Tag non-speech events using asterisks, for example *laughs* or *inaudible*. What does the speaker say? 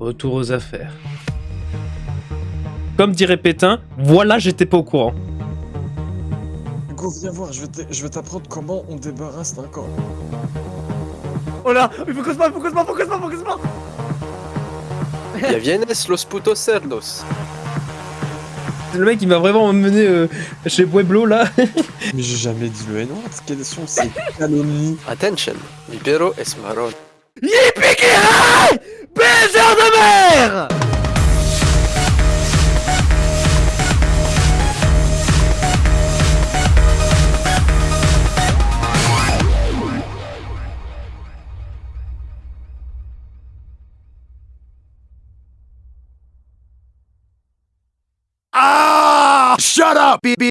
Retour aux affaires. Comme dirait Pétain, voilà, j'étais pas au courant. Hugo, viens voir, je vais t'apprendre comment on débarrasse d'un corps. Oh là Il faut qu'on se parle, faut qu'on se parle, faut qu'on se parle, faut qu'on se parle Ya vienes los putos cerdos. Le mec, il m'a vraiment emmené euh, chez Pueblo, là. *laughs* Mais j'ai jamais dit le N-word, quelles sont ces calomnies Attention, mi perro es marrón. Yippee De mer Ah! Shut up, BB!